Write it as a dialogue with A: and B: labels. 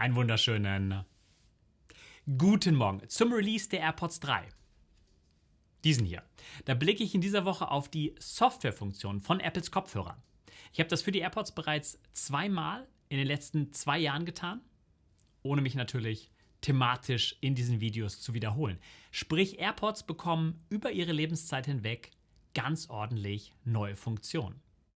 A: Einen wunderschönen äh, guten Morgen zum Release der AirPods 3. Diesen hier. Da blicke ich in dieser Woche auf die Softwarefunktion von Apples Kopfhörern. Ich habe das für die AirPods bereits zweimal in den letzten zwei Jahren getan, ohne mich natürlich thematisch in diesen Videos zu wiederholen. Sprich, AirPods bekommen über ihre Lebenszeit hinweg ganz ordentlich neue Funktionen.